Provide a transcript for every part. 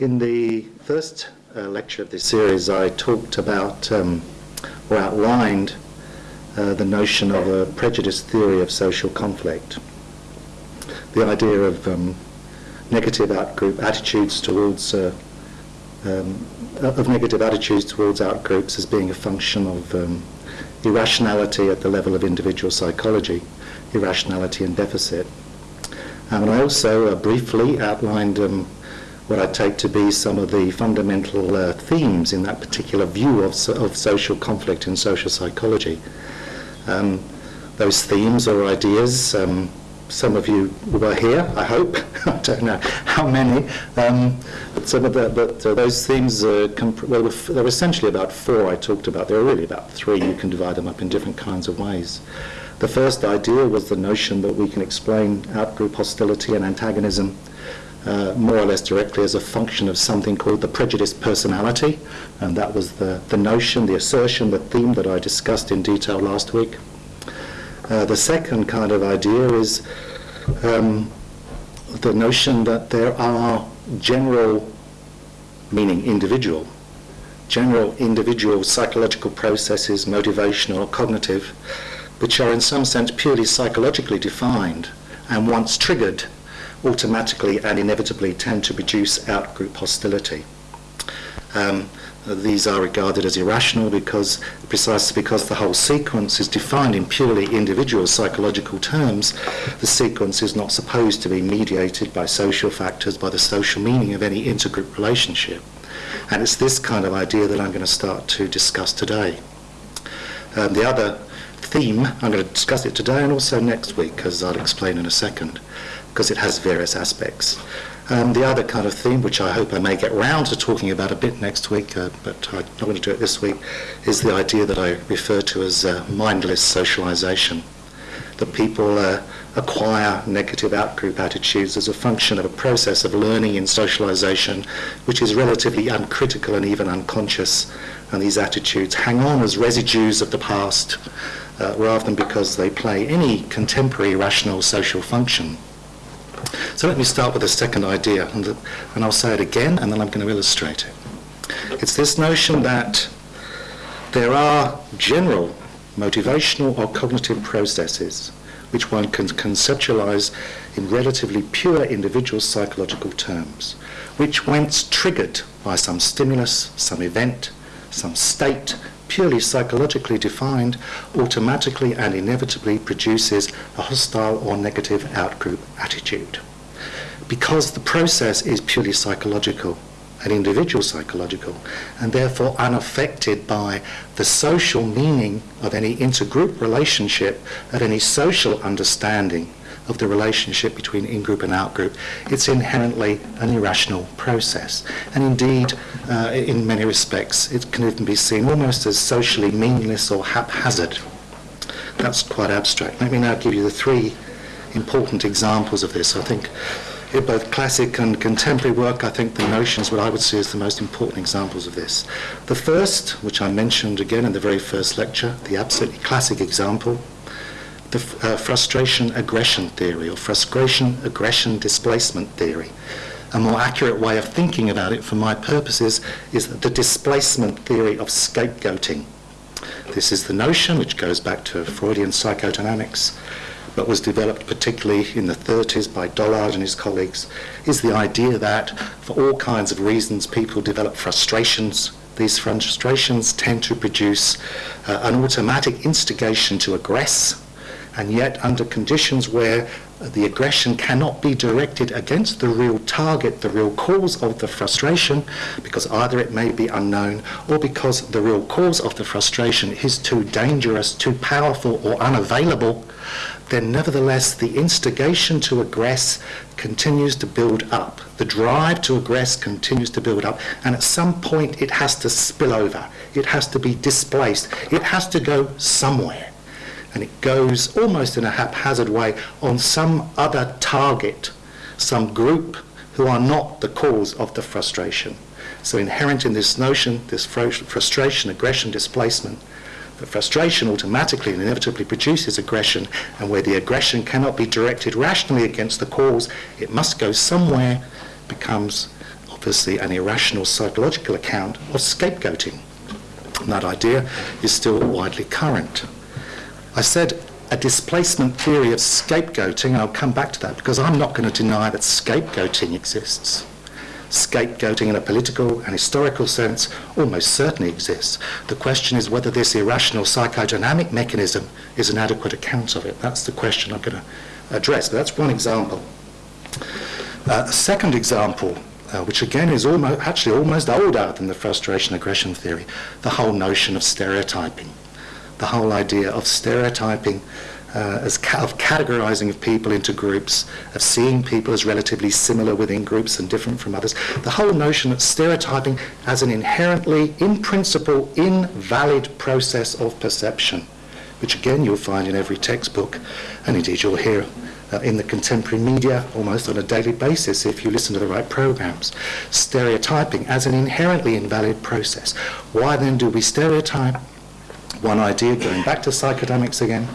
In the first uh, lecture of this series, I talked about um, or outlined uh, the notion of a prejudice theory of social conflict. The idea of um, negative outgroup attitudes towards uh, um, of negative attitudes towards outgroups as being a function of um, irrationality at the level of individual psychology, irrationality and deficit. Um, and I also uh, briefly outlined um, what I take to be some of the fundamental uh, themes in that particular view of, so, of social conflict in social psychology. Um, those themes or ideas, um, some of you were here, I hope. I don't know how many. Um, but some of the, but uh, those themes, uh, well, there were essentially about four I talked about. There are really about three. You can divide them up in different kinds of ways. The first idea was the notion that we can explain outgroup hostility and antagonism uh, more or less directly as a function of something called the prejudiced personality. And that was the, the notion, the assertion, the theme that I discussed in detail last week. Uh, the second kind of idea is um, the notion that there are general, meaning individual, general individual psychological processes, motivational cognitive, which are in some sense purely psychologically defined and once triggered automatically and inevitably tend to produce outgroup hostility. Um, these are regarded as irrational because precisely because the whole sequence is defined in purely individual psychological terms, the sequence is not supposed to be mediated by social factors, by the social meaning of any intergroup relationship. And it's this kind of idea that I'm going to start to discuss today. Um, the other theme, I'm going to discuss it today and also next week, as I'll explain in a second because it has various aspects. Um, the other kind of theme, which I hope I may get round to talking about a bit next week, uh, but I'm not going to do it this week, is the idea that I refer to as uh, mindless socialization. That people uh, acquire negative outgroup attitudes as a function of a process of learning in socialization, which is relatively uncritical and even unconscious. And these attitudes hang on as residues of the past, uh, rather than because they play any contemporary rational social function. So let me start with the second idea, and, the, and I'll say it again, and then I'm going to illustrate it. It's this notion that there are general motivational or cognitive processes which one can conceptualize in relatively pure individual psychological terms, which once triggered by some stimulus, some event, some state, purely psychologically defined, automatically and inevitably produces a hostile or negative outgroup attitude. Because the process is purely psychological, an individual psychological, and therefore unaffected by the social meaning of any intergroup relationship, of any social understanding of the relationship between in-group and out-group, it's inherently an irrational process. And indeed, uh, in many respects, it can even be seen almost as socially meaningless or haphazard. That's quite abstract. Let me now give you the three important examples of this. I think in both classic and contemporary work, I think the notions what I would see as the most important examples of this. The first, which I mentioned again in the very first lecture, the absolutely classic example, the uh, frustration aggression theory or frustration aggression displacement theory. A more accurate way of thinking about it for my purposes is the displacement theory of scapegoating. This is the notion, which goes back to Freudian psychodynamics, but was developed particularly in the 30s by Dollard and his colleagues, is the idea that for all kinds of reasons people develop frustrations. These frustrations tend to produce uh, an automatic instigation to aggress and yet under conditions where the aggression cannot be directed against the real target, the real cause of the frustration, because either it may be unknown or because the real cause of the frustration is too dangerous, too powerful, or unavailable, then nevertheless the instigation to aggress continues to build up. The drive to aggress continues to build up, and at some point it has to spill over. It has to be displaced. It has to go somewhere and it goes almost in a haphazard way on some other target, some group who are not the cause of the frustration. So inherent in this notion, this frustration, aggression, displacement, the frustration automatically and inevitably produces aggression, and where the aggression cannot be directed rationally against the cause, it must go somewhere, becomes obviously an irrational psychological account of scapegoating. And that idea is still widely current. I said a displacement theory of scapegoating, and I'll come back to that because I'm not going to deny that scapegoating exists. Scapegoating in a political and historical sense almost certainly exists. The question is whether this irrational psychodynamic mechanism is an adequate account of it. That's the question I'm going to address. But that's one example. Uh, a second example, uh, which again is almost, actually almost older than the frustration aggression theory, the whole notion of stereotyping. The whole idea of stereotyping uh, as ca- of categorizing of people into groups, of seeing people as relatively similar within groups and different from others. The whole notion of stereotyping as an inherently, in principle, invalid process of perception, which again you'll find in every textbook, and indeed you'll hear uh, in the contemporary media almost on a daily basis if you listen to the right programs. Stereotyping as an inherently invalid process. Why then do we stereotype? One idea, going back to psychodynamics again,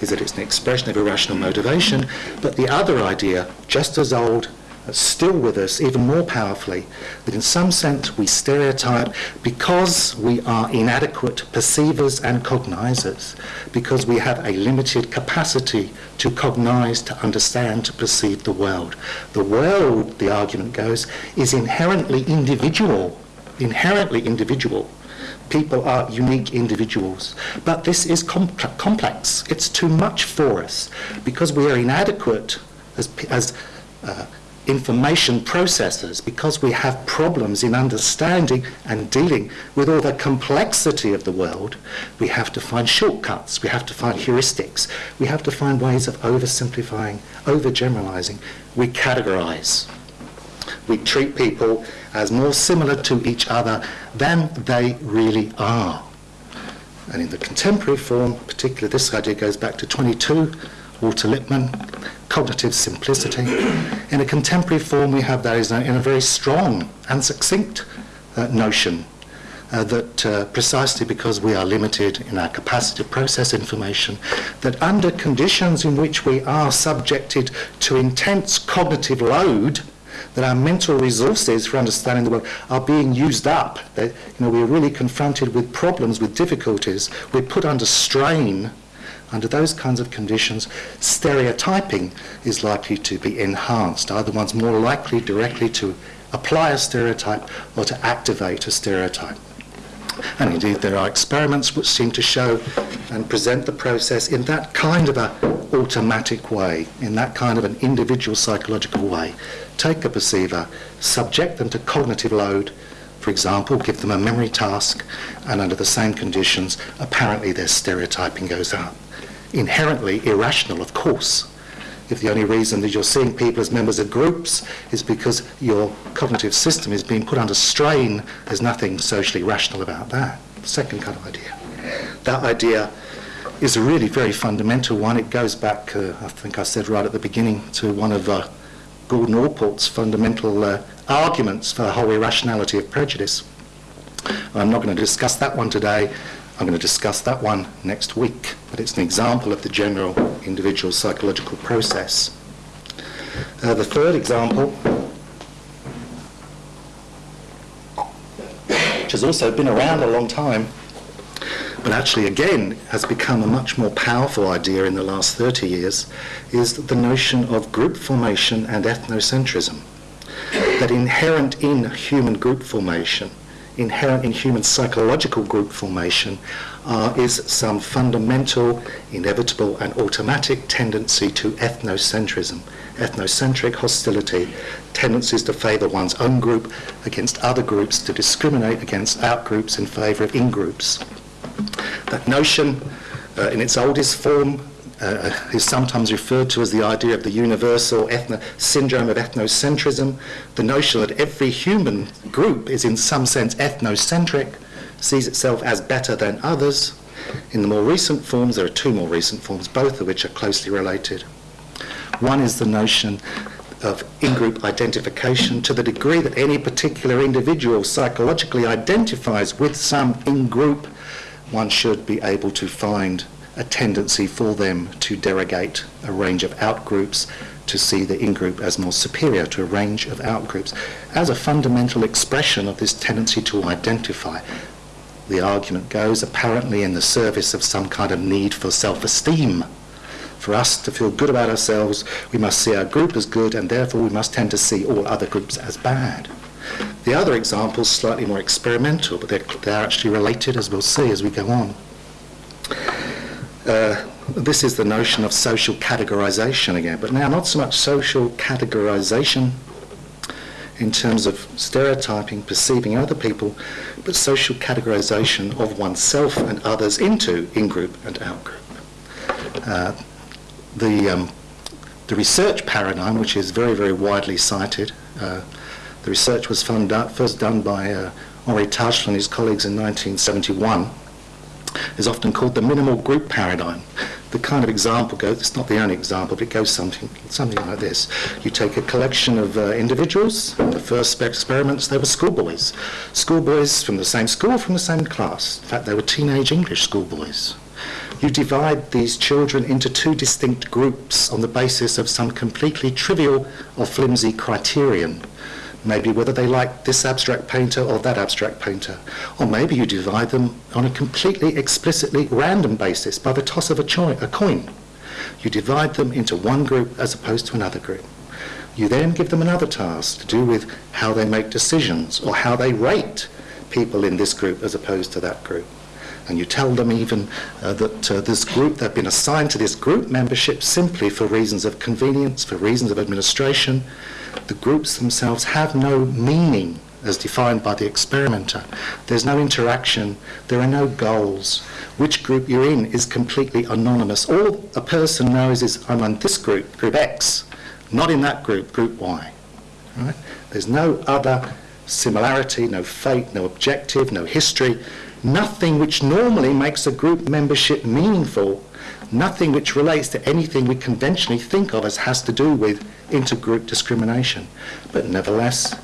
is that it's an expression of irrational motivation, but the other idea, just as old, still with us even more powerfully, that in some sense we stereotype because we are inadequate perceivers and cognizers, because we have a limited capacity to cognize, to understand, to perceive the world. The world, the argument goes, is inherently individual, inherently individual people are unique individuals. But this is com- complex. It's too much for us because we are inadequate as, as uh, information processors, because we have problems in understanding and dealing with all the complexity of the world. We have to find shortcuts. We have to find heuristics. We have to find ways of oversimplifying, overgeneralizing. We categorize. We treat people as more similar to each other than they really are. And in the contemporary form, particularly this idea goes back to 22, Walter Lippmann, cognitive simplicity. In a contemporary form, we have that in a very strong and succinct uh, notion uh, that uh, precisely because we are limited in our capacity to process information, that under conditions in which we are subjected to intense cognitive load, that our mental resources for understanding the world are being used up. That, you know, we're really confronted with problems, with difficulties. We're put under strain. Under those kinds of conditions, stereotyping is likely to be enhanced. Either one's more likely directly to apply a stereotype or to activate a stereotype. And indeed, there are experiments which seem to show and present the process in that kind of a automatic way, in that kind of an individual psychological way take a perceiver, subject them to cognitive load, for example, give them a memory task, and under the same conditions, apparently their stereotyping goes up. Inherently irrational, of course. If the only reason that you're seeing people as members of groups is because your cognitive system is being put under strain, there's nothing socially rational about that. Second kind of idea. That idea is a really very fundamental one. It goes back, uh, I think I said right at the beginning, to one of uh, Gordon Allport's fundamental uh, arguments for the whole irrationality of prejudice. I'm not going to discuss that one today. I'm going to discuss that one next week, but it's an example of the general individual psychological process. Uh, the third example, which has also been around a long time, but actually again has become a much more powerful idea in the last 30 years, is the notion of group formation and ethnocentrism. That inherent in human group formation, inherent in human psychological group formation, uh, is some fundamental, inevitable, and automatic tendency to ethnocentrism, ethnocentric hostility, tendencies to favour one's own group against other groups, to discriminate against outgroups in favour of in-groups. That notion, uh, in its oldest form, uh, is sometimes referred to as the idea of the universal ethno- syndrome of ethnocentrism, the notion that every human group is in some sense ethnocentric, sees itself as better than others. In the more recent forms, there are two more recent forms, both of which are closely related. One is the notion of in-group identification to the degree that any particular individual psychologically identifies with some in-group one should be able to find a tendency for them to derogate a range of outgroups, to see the in-group as more superior to a range of out-groups as a fundamental expression of this tendency to identify. The argument goes apparently in the service of some kind of need for self-esteem. For us to feel good about ourselves, we must see our group as good and therefore we must tend to see all other groups as bad. The other examples slightly more experimental, but they're, they're actually related as we'll see as we go on. Uh, this is the notion of social categorization again, but now not so much social categorization in terms of stereotyping, perceiving other people, but social categorization of oneself and others into in-group and out-group. Uh, the, um, the research paradigm, which is very, very widely cited, uh, the research was first done by uh, Henri Tajfel and his colleagues in 1971, is often called the minimal group paradigm. The kind of example goes, it's not the only example, but it goes something, something like this. You take a collection of uh, individuals, the first experiments, they were schoolboys. Schoolboys from the same school, from the same class. In fact, they were teenage English schoolboys. You divide these children into two distinct groups on the basis of some completely trivial or flimsy criterion maybe whether they like this abstract painter or that abstract painter. Or maybe you divide them on a completely explicitly random basis by the toss of a, a coin. You divide them into one group as opposed to another group. You then give them another task to do with how they make decisions or how they rate people in this group as opposed to that group. And you tell them even uh, that uh, this group, they've been assigned to this group membership simply for reasons of convenience, for reasons of administration, the groups themselves have no meaning as defined by the experimenter. There's no interaction, there are no goals. Which group you're in is completely anonymous. All a person knows is I'm in this group, group X, not in that group, group Y. Right? There's no other similarity, no fate, no objective, no history, nothing which normally makes a group membership meaningful, nothing which relates to anything we conventionally think of as has to do with intergroup discrimination. But nevertheless,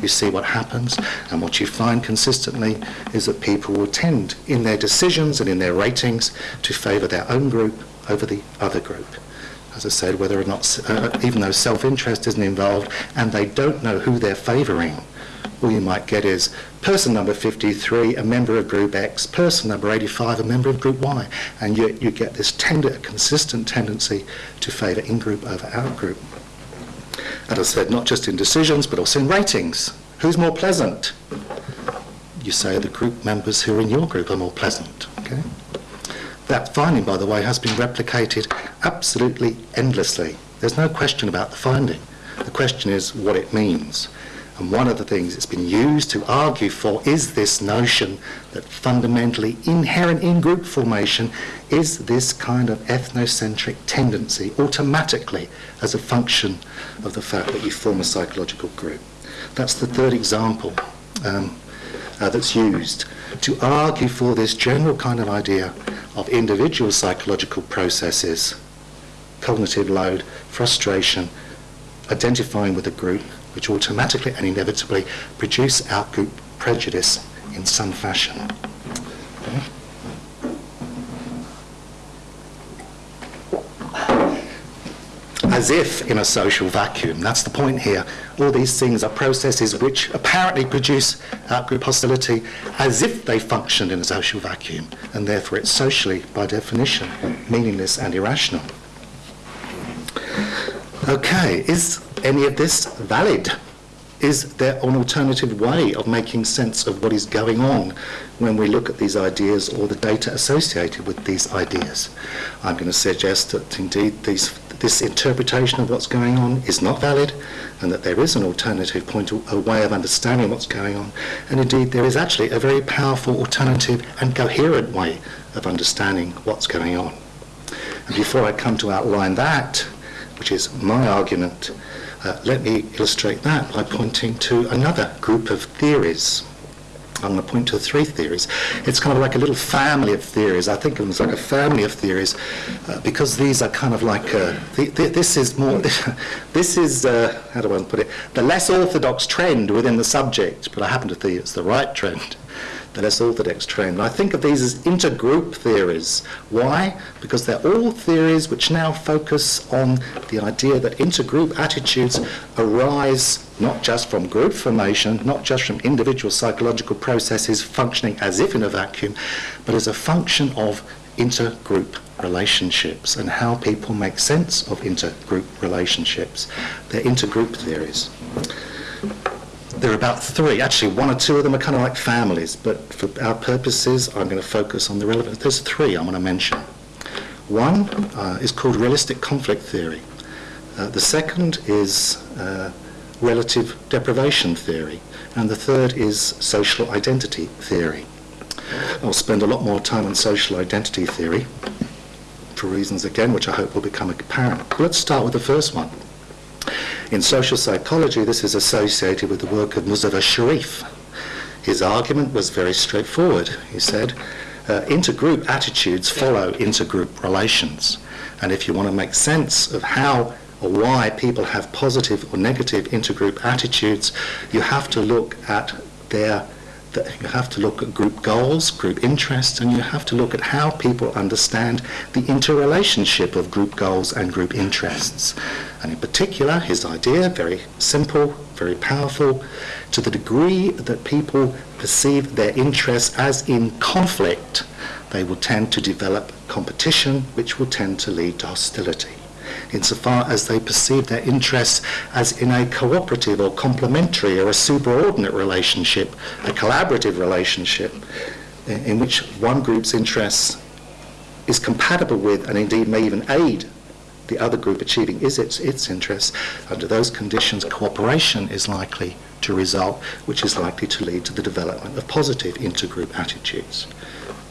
you see what happens, and what you find consistently is that people will tend, in their decisions and in their ratings, to favour their own group over the other group. As I said, whether or not, uh, even though self-interest isn't involved, and they don't know who they're favouring, all you might get is person number 53, a member of group X, person number 85, a member of group Y, and you, you get this tender, consistent tendency to favour in-group over out-group. As I said, not just in decisions, but also in ratings. Who's more pleasant? You say the group members who are in your group are more pleasant. Okay? That finding, by the way, has been replicated absolutely endlessly. There's no question about the finding. The question is what it means. And one of the things that's been used to argue for is this notion that fundamentally inherent in group formation is this kind of ethnocentric tendency automatically as a function of the fact that you form a psychological group. That's the third example um, uh, that's used to argue for this general kind of idea of individual psychological processes, cognitive load, frustration, identifying with a group, which automatically and inevitably produce outgroup prejudice in some fashion. As if in a social vacuum. That's the point here. All these things are processes which apparently produce outgroup hostility as if they functioned in a social vacuum, and therefore it's socially, by definition, meaningless and irrational. Okay, is any of this valid? Is there an alternative way of making sense of what is going on when we look at these ideas or the data associated with these ideas? I'm going to suggest that indeed these, this interpretation of what's going on is not valid and that there is an alternative point, a way of understanding what's going on. And indeed there is actually a very powerful alternative and coherent way of understanding what's going on. And before I come to outline that, which is my argument, uh, let me illustrate that by pointing to another group of theories. I'm going to point to three theories. It's kind of like a little family of theories. I think of them as like a family of theories uh, because these are kind of like, uh, th th this is more, this is, uh, how do I put it, the less orthodox trend within the subject, but I happen to think it's the right trend. The less orthodox trend. I think of these as intergroup theories. Why? Because they're all theories which now focus on the idea that intergroup attitudes arise not just from group formation, not just from individual psychological processes functioning as if in a vacuum, but as a function of intergroup relationships and how people make sense of intergroup relationships. They're intergroup theories. There are about three, actually one or two of them are kind of like families, but for our purposes I'm going to focus on the relevant. There's three I want to mention. One uh, is called realistic conflict theory. Uh, the second is uh, relative deprivation theory. And the third is social identity theory. I'll spend a lot more time on social identity theory for reasons again which I hope will become apparent. But let's start with the first one. In social psychology, this is associated with the work of Muzaffar Sherif. His argument was very straightforward. He said, uh, intergroup attitudes follow intergroup relations. And if you want to make sense of how or why people have positive or negative intergroup attitudes, you have to look at their you have to look at group goals, group interests, and you have to look at how people understand the interrelationship of group goals and group interests. And in particular, his idea, very simple, very powerful, to the degree that people perceive their interests as in conflict, they will tend to develop competition, which will tend to lead to hostility insofar as they perceive their interests as in a cooperative or complementary or a superordinate relationship, a collaborative relationship, in which one group's interests is compatible with and indeed may even aid the other group achieving is its, its interests. Under those conditions, cooperation is likely to result, which is likely to lead to the development of positive intergroup attitudes.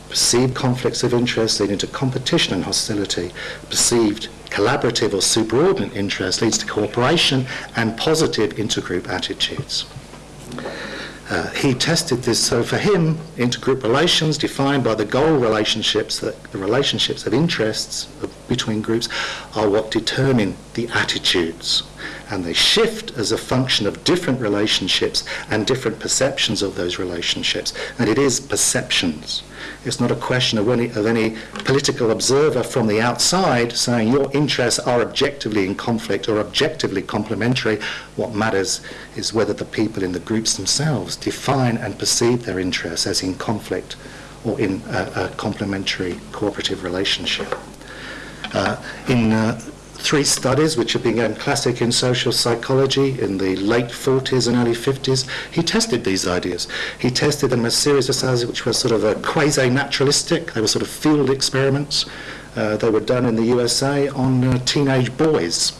Perceived conflicts of interest leading to competition and hostility, perceived collaborative or superordinate interest leads to cooperation and positive intergroup attitudes. Uh, he tested this, so for him, intergroup relations defined by the goal relationships, the, the relationships of interests of, between groups, are what determine the attitudes. And they shift as a function of different relationships and different perceptions of those relationships. And it is perceptions. It's not a question of any, of any political observer from the outside saying your interests are objectively in conflict or objectively complementary. What matters is whether the people in the groups themselves define and perceive their interests as in conflict or in a, a complementary cooperative relationship. Uh, in uh, three studies which have become classic in social psychology in the late 40s and early 50s. He tested these ideas. He tested them as a series of studies which were sort of a quasi-naturalistic. They were sort of field experiments. Uh, they were done in the USA on uh, teenage boys.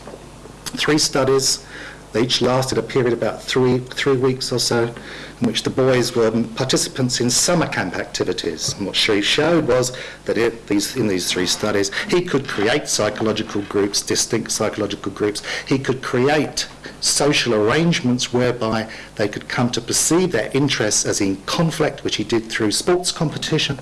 Three studies. They each lasted a period about three, three weeks or so in which the boys were participants in summer camp activities. And what Sherif showed was that it, these, in these three studies, he could create psychological groups, distinct psychological groups. He could create social arrangements whereby they could come to perceive their interests as in conflict, which he did through sports competition.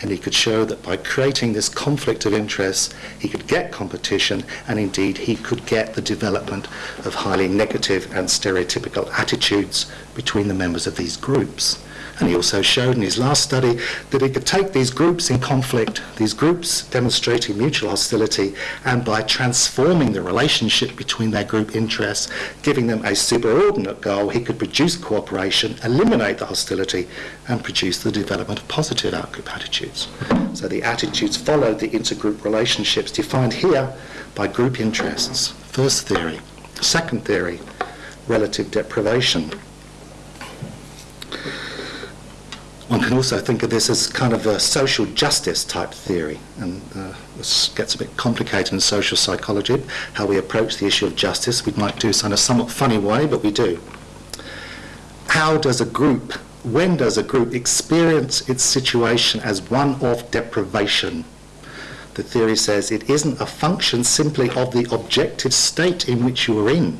and he could show that by creating this conflict of interests, he could get competition and indeed he could get the development of highly negative and stereotypical attitudes between the members of these groups. And he also showed in his last study that he could take these groups in conflict, these groups demonstrating mutual hostility, and by transforming the relationship between their group interests, giving them a superordinate goal, he could produce cooperation, eliminate the hostility, and produce the development of positive outgroup attitudes. So the attitudes followed the intergroup relationships defined here by group interests. First theory. Second theory, relative deprivation. One can also think of this as kind of a social justice type theory, and uh, this gets a bit complicated in social psychology, how we approach the issue of justice. We might do so in a somewhat funny way, but we do. How does a group, when does a group experience its situation as one of deprivation? The theory says it isn't a function simply of the objective state in which you are in,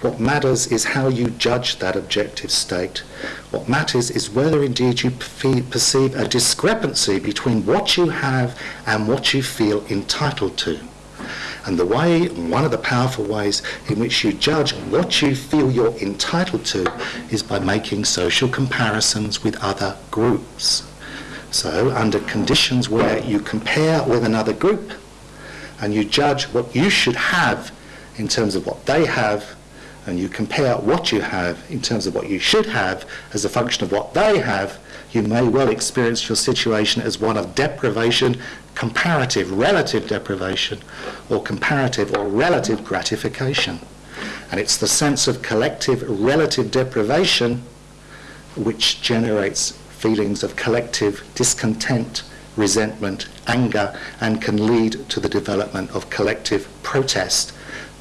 what matters is how you judge that objective state. What matters is whether indeed you perceive a discrepancy between what you have and what you feel entitled to. And the way, one of the powerful ways in which you judge what you feel you're entitled to is by making social comparisons with other groups. So under conditions where you compare with another group and you judge what you should have in terms of what they have and you compare what you have in terms of what you should have as a function of what they have, you may well experience your situation as one of deprivation, comparative, relative deprivation, or comparative or relative gratification. And it's the sense of collective relative deprivation which generates feelings of collective discontent, resentment, anger, and can lead to the development of collective protest,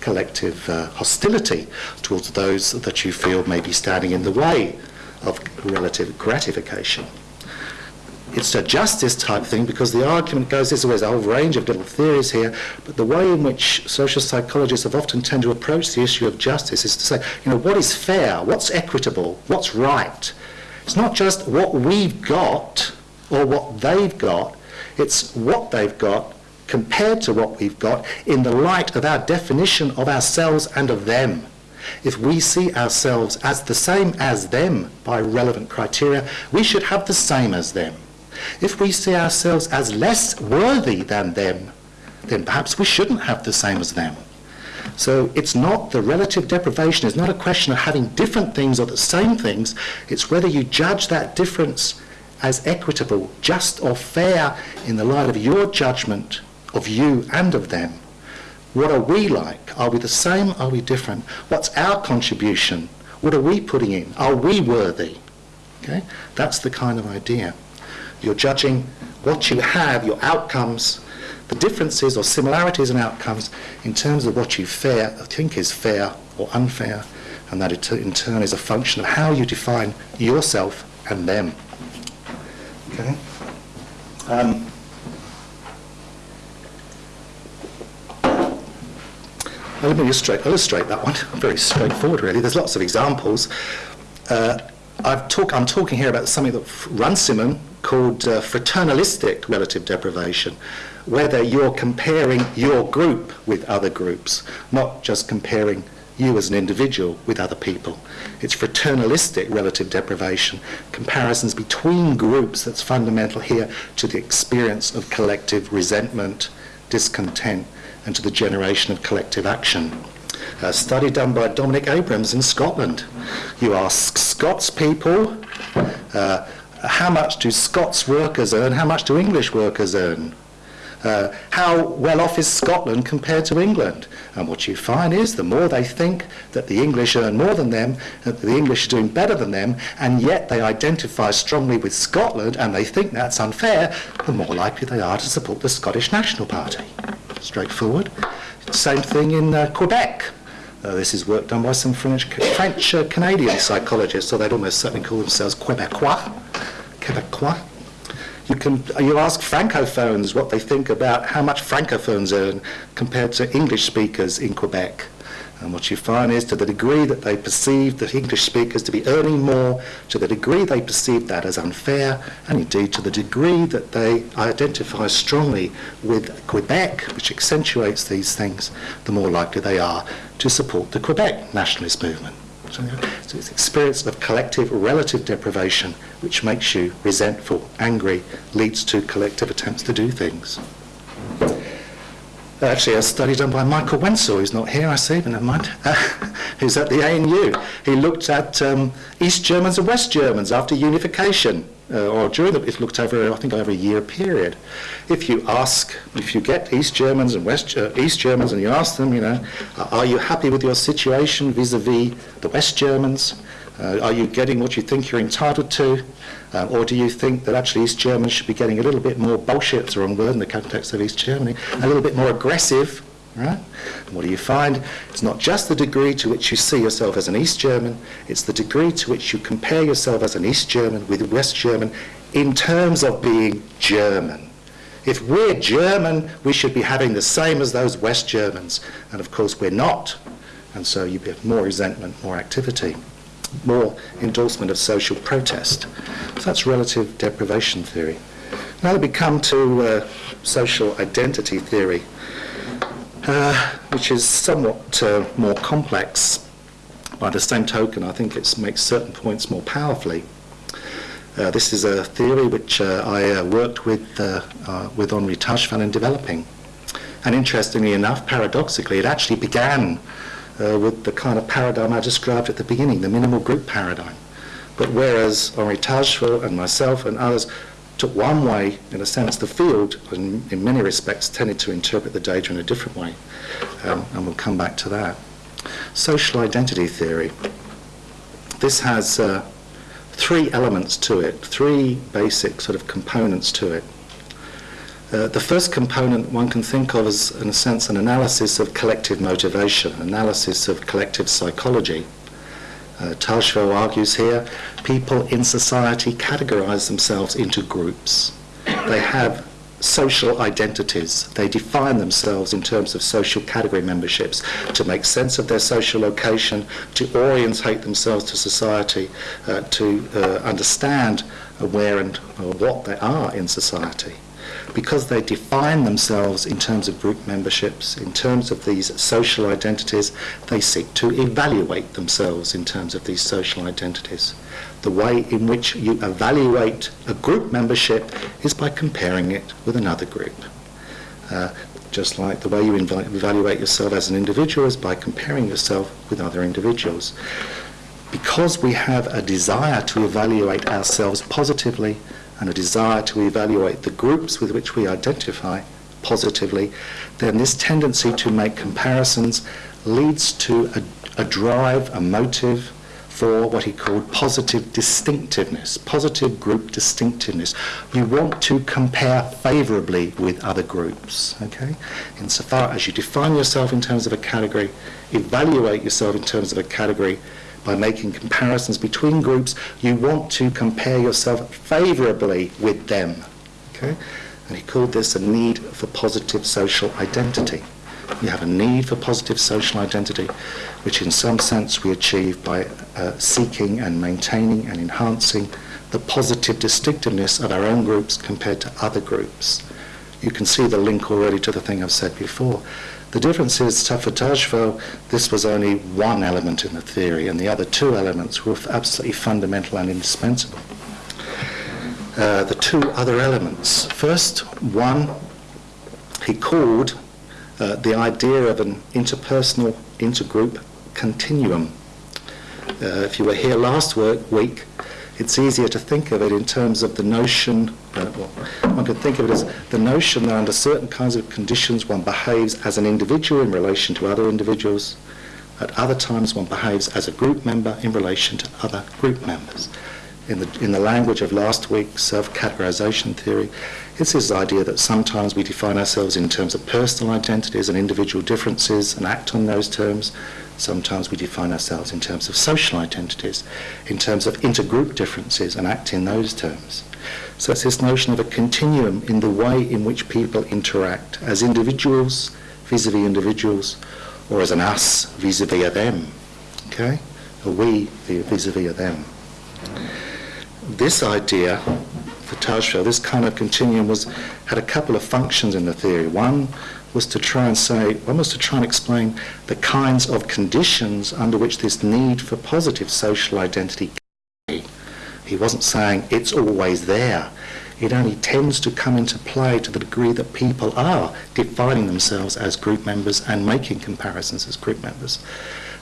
collective uh, hostility towards those that you feel may be standing in the way of relative gratification. It's a justice type thing because the argument goes this way. There's a whole range of little theories here, but the way in which social psychologists have often tend to approach the issue of justice is to say, you know, what is fair? What's equitable? What's right? It's not just what we've got or what they've got, it's what they've got compared to what we've got in the light of our definition of ourselves and of them. If we see ourselves as the same as them by relevant criteria, we should have the same as them. If we see ourselves as less worthy than them, then perhaps we shouldn't have the same as them. So it's not the relative deprivation is not a question of having different things or the same things. It's whether you judge that difference as equitable, just or fair in the light of your judgment of you and of them. What are we like? Are we the same? Are we different? What's our contribution? What are we putting in? Are we worthy? Okay? That's the kind of idea. You're judging what you have, your outcomes, the differences or similarities in outcomes in terms of what you fair, think is fair or unfair, and that in turn is a function of how you define yourself and them. Okay? Um, let me illustrate, illustrate that one. Very straightforward, really. There's lots of examples. Uh, I've talk, I'm talking here about something that Runciman called uh, fraternalistic relative deprivation, whether you're comparing your group with other groups, not just comparing you as an individual with other people. It's fraternalistic relative deprivation, comparisons between groups that's fundamental here to the experience of collective resentment, discontent, and to the generation of collective action. A study done by Dominic Abrams in Scotland. You ask Scots people, uh, how much do Scots workers earn, how much do English workers earn? Uh, how well off is Scotland compared to England? And what you find is the more they think that the English earn more than them, that the English are doing better than them, and yet they identify strongly with Scotland and they think that's unfair, the more likely they are to support the Scottish National Party. Straightforward. Same thing in uh, Quebec. Uh, this is work done by some French, French uh, Canadian psychologists, so they'd almost certainly call themselves Quebecois. Quebecois. You can you ask francophones what they think about how much francophones earn compared to English speakers in Quebec. And what you find is to the degree that they perceive the English speakers to be earning more, to the degree they perceive that as unfair, and indeed to the degree that they identify strongly with Quebec, which accentuates these things, the more likely they are to support the Quebec nationalist movement. So it's experience of collective relative deprivation which makes you resentful, angry, leads to collective attempts to do things. Actually, a study done by Michael Wenzel, who's not here, I see, but never mind, uh, who's at the ANU. He looked at um, East Germans and West Germans after unification uh, or during the, it looked over, I think, over a year period. If you ask, if you get East Germans and West uh, East Germans and you ask them, you know, are you happy with your situation vis-a-vis the West Germans? Uh, are you getting what you think you're entitled to? Uh, or do you think that actually East Germans should be getting a little bit more, bullshit's the wrong word in the context of East Germany, a little bit more aggressive Right? And what do you find? It's not just the degree to which you see yourself as an East German, it's the degree to which you compare yourself as an East German with West German in terms of being German. If we're German, we should be having the same as those West Germans. And of course, we're not. And so you have more resentment, more activity, more endorsement of social protest. So that's relative deprivation theory. Now we come to uh, social identity theory. uh, which is somewhat uh, more complex. By the same token, I think it makes certain points more powerfully. Uh, this is a theory which uh, I uh, worked with, with Henri Tajfel in developing. And interestingly enough, paradoxically, it actually began uh, with the kind of paradigm I described at the beginning, the minimal group paradigm. But whereas Henri Tajfel and myself and others took one way, in a sense, the field, in, in many respects, tended to interpret the data in a different way. Um, and we'll come back to that. Social identity theory. This has uh, three elements to it, three basic sort of components to it. Uh, the first component one can think of as, in a sense, an analysis of collective motivation, analysis of collective psychology. Uh, argues here, people in society categorize themselves into groups. They have social identities. They define themselves in terms of social category memberships to make sense of their social location, to orientate themselves to society, uh, to uh, understand where and uh, what they are in society because they define themselves in terms of group memberships, in terms of these social identities, they seek to evaluate themselves in terms of these social identities. The way in which you evaluate a group membership is by comparing it with another group. Uh, just like the way you evaluate yourself as an individual is by comparing yourself with other individuals. Because we have a desire to evaluate ourselves positively, and a desire to evaluate the groups with which we identify positively, then this tendency to make comparisons leads to a, a drive, a motive for what he called positive distinctiveness, positive group distinctiveness. You want to compare favourably with other groups, okay? Insofar as you define yourself in terms of a category, evaluate yourself in terms of a category, by making comparisons between groups, you want to compare yourself favourably with them. Okay? And he called this a need for positive social identity. You have a need for positive social identity, which in some sense we achieve by uh, seeking and maintaining and enhancing the positive distinctiveness of our own groups compared to other groups. You can see the link already to the thing I've said before. The difference is, for Tajfel, this was only one element in the theory, and the other two elements were absolutely fundamental and indispensable. Uh, the two other elements. First, one, he called uh, the idea of an interpersonal, intergroup continuum. Uh, if you were here last week, it's easier to think of it in terms of the notion, uh, well, one could think of it as the notion that under certain kinds of conditions one behaves as an individual in relation to other individuals. At other times one behaves as a group member in relation to other group members. In the, in the language of last week's self-categorization theory, it's this idea that sometimes we define ourselves in terms of personal identities and individual differences and act on those terms, Sometimes we define ourselves in terms of social identities, in terms of intergroup differences and act in those terms. So it's this notion of a continuum in the way in which people interact as individuals vis-a-vis individuals or as an us vis-a-vis a them. Okay? A we vis-a-vis a them. This idea for this kind of continuum was had a couple of functions in the theory. One was to try and say, one was to try and explain the kinds of conditions under which this need for positive social identity. He wasn't saying it's always there. It only tends to come into play to the degree that people are defining themselves as group members and making comparisons as group members.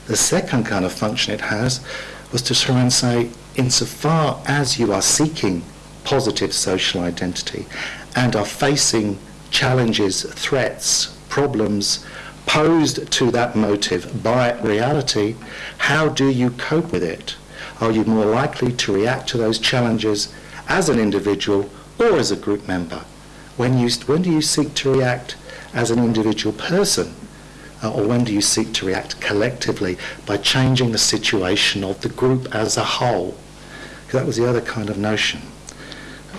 The second kind of function it has was to try and say, insofar as you are seeking positive social identity and are facing challenges, threats, problems posed to that motive by reality, how do you cope with it? Are you more likely to react to those challenges as an individual or as a group member? When, you, when do you seek to react as an individual person? Uh, or when do you seek to react collectively by changing the situation of the group as a whole? That was the other kind of notion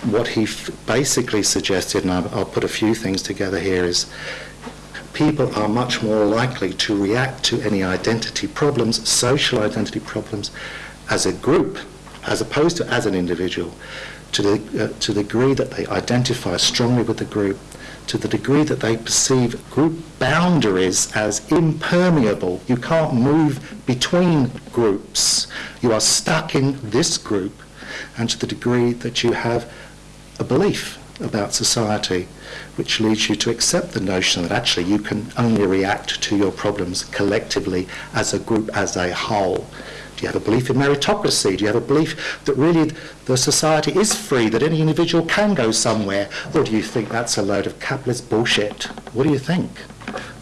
what he basically suggested, and I'll, I'll put a few things together here, is people are much more likely to react to any identity problems, social identity problems, as a group, as opposed to as an individual, to the, uh, to the degree that they identify strongly with the group, to the degree that they perceive group boundaries as impermeable. You can't move between groups. You are stuck in this group, and to the degree that you have a belief about society which leads you to accept the notion that actually you can only react to your problems collectively as a group, as a whole. Do you have a belief in meritocracy? Do you have a belief that really the society is free, that any individual can go somewhere? Or do you think that's a load of capitalist bullshit? What do you think?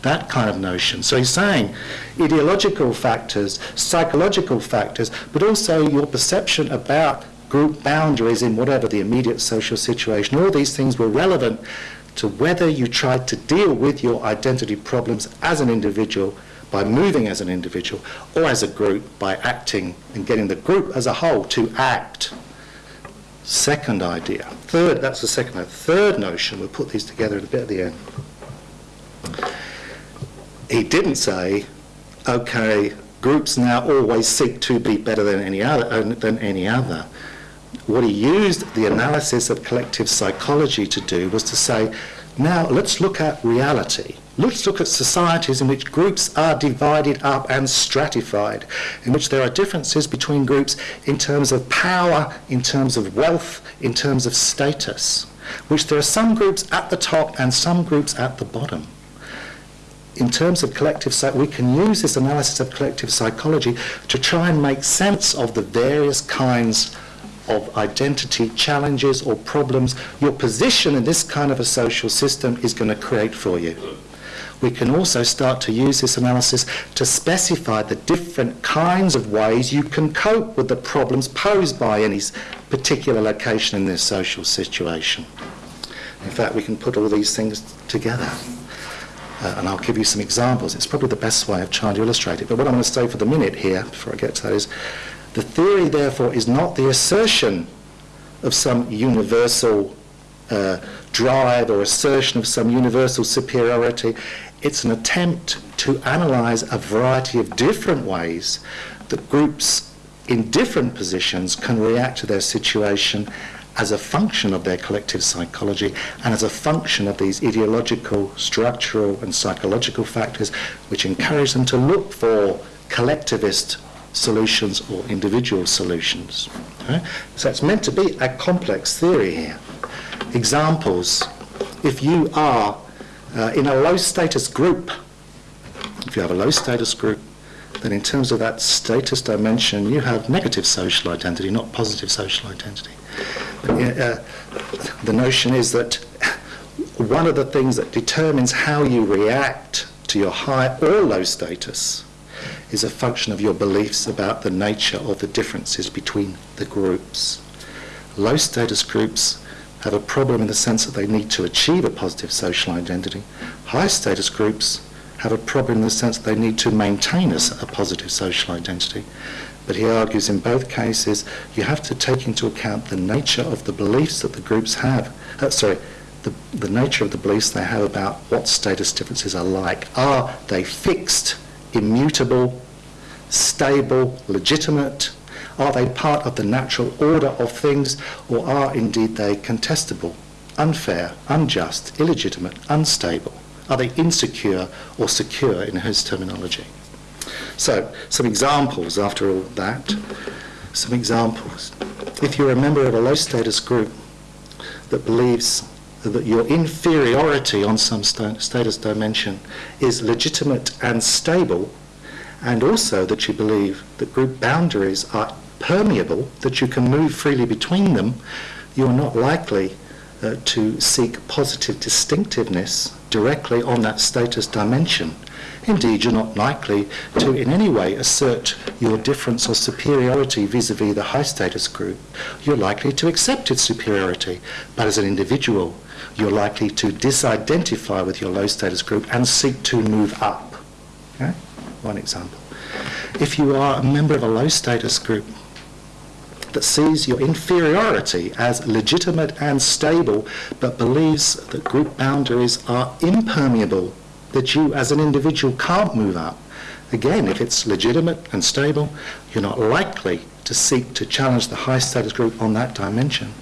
That kind of notion. So he's saying ideological factors, psychological factors, but also your perception about group boundaries in whatever the immediate social situation, all these things were relevant to whether you tried to deal with your identity problems as an individual by moving as an individual or as a group by acting and getting the group as a whole to act. Second idea. Third, that's the second. Third notion, we'll put these together a bit at the end. He didn't say, okay, groups now always seek to be better than any other. Than any other. What he used the analysis of collective psychology to do was to say, now let's look at reality Let's look at societies in which groups are divided up and stratified, in which there are differences between groups in terms of power, in terms of wealth, in terms of status, which there are some groups at the top and some groups at the bottom. In terms of collective psychology, we can use this analysis of collective psychology to try and make sense of the various kinds of identity challenges or problems your position in this kind of a social system is going to create for you we can also start to use this analysis to specify the different kinds of ways you can cope with the problems posed by any particular location in this social situation. In fact, we can put all these things together. Uh, and I'll give you some examples. It's probably the best way of trying to illustrate it. But what I'm going to say for the minute here, before I get to that, is the theory, therefore, is not the assertion of some universal uh, drive or assertion of some universal superiority. It's an attempt to analyse a variety of different ways that groups in different positions can react to their situation as a function of their collective psychology and as a function of these ideological, structural and psychological factors which encourage them to look for collectivist solutions or individual solutions. Okay? So it's meant to be a complex theory here. Examples, if you are uh, in a low status group, if you have a low status group, then in terms of that status dimension, you have negative social identity, not positive social identity. But, uh, the notion is that one of the things that determines how you react to your high or low status is a function of your beliefs about the nature of the differences between the groups. Low status groups have a problem in the sense that they need to achieve a positive social identity. High status groups have a problem in the sense that they need to maintain a, a positive social identity. But he argues in both cases you have to take into account the nature of the beliefs that the groups have. Uh, sorry, the, the nature of the beliefs they have about what status differences are like. Are they fixed, immutable, stable, legitimate, are they part of the natural order of things, or are indeed they contestable, unfair, unjust, illegitimate, unstable? Are they insecure or secure in his terminology? So, some examples after all that. Some examples. If you're a member of a low status group that believes that your inferiority on some status dimension is legitimate and stable, and also that you believe that group boundaries are permeable, that you can move freely between them, you're not likely uh, to seek positive distinctiveness directly on that status dimension. Indeed, you're not likely to in any way assert your difference or superiority vis-a-vis the high status group. You're likely to accept its superiority, but as an individual, you're likely to disidentify with your low status group and seek to move up. Okay? One example. If you are a member of a low status group, that sees your inferiority as legitimate and stable, but believes that group boundaries are impermeable, that you as an individual can't move up. Again, if it's legitimate and stable, you're not likely to seek to challenge the high status group on that dimension.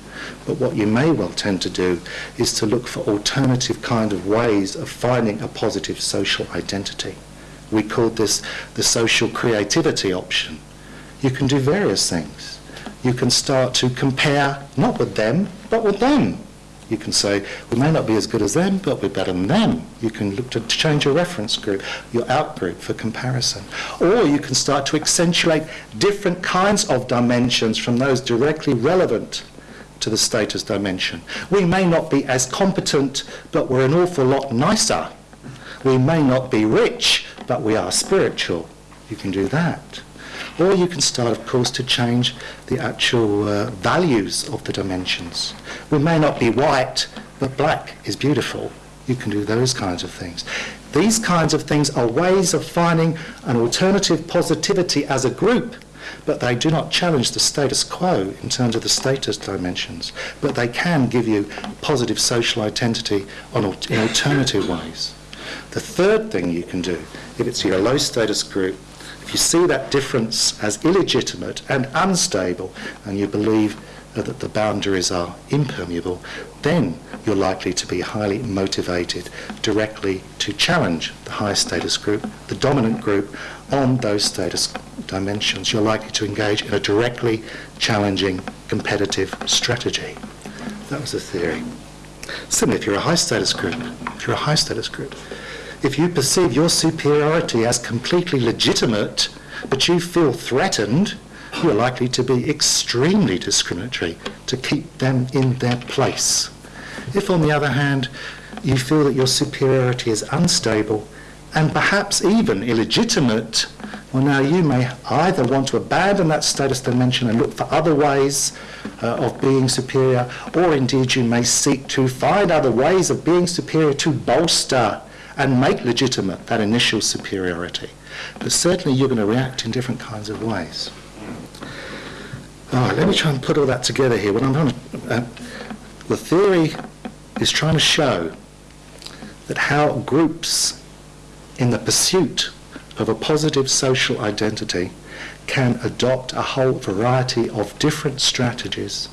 But what you may well tend to do is to look for alternative kind of ways of finding a positive social identity. We called this the social creativity option. You can do various things. You can start to compare not with them, but with them. You can say, we may not be as good as them, but we're better than them. You can look to change your reference group, your outgroup for comparison. Or you can start to accentuate different kinds of dimensions from those directly relevant to the status dimension. We may not be as competent, but we're an awful lot nicer. We may not be rich, but we are spiritual. You can do that. Or you can start, of course, to change the actual uh, values of the dimensions. We may not be white, but black is beautiful. You can do those kinds of things. These kinds of things are ways of finding an alternative positivity as a group, but they do not challenge the status quo in terms of the status dimensions, but they can give you positive social identity on, in alternative ways. The third thing you can do, if it's your low status group, if you see that difference as illegitimate and unstable and you believe that the boundaries are impermeable, then you're likely to be highly motivated directly to challenge the high status group, the dominant group, on those status dimensions. You're likely to engage in a directly challenging competitive strategy. That was the theory. Similarly, if you're a high status group, if you're a high status group, if you perceive your superiority as completely legitimate, but you feel threatened, you're likely to be extremely discriminatory to keep them in their place. If, on the other hand, you feel that your superiority is unstable and perhaps even illegitimate, well, now you may either want to abandon that status dimension and look for other ways uh, of being superior, or indeed you may seek to find other ways of being superior to bolster and make legitimate that initial superiority. But certainly you're going to react in different kinds of ways. All right, let me try and put all that together here. What I'm trying to, uh, the theory is trying to show that how groups in the pursuit of a positive social identity can adopt a whole variety of different strategies,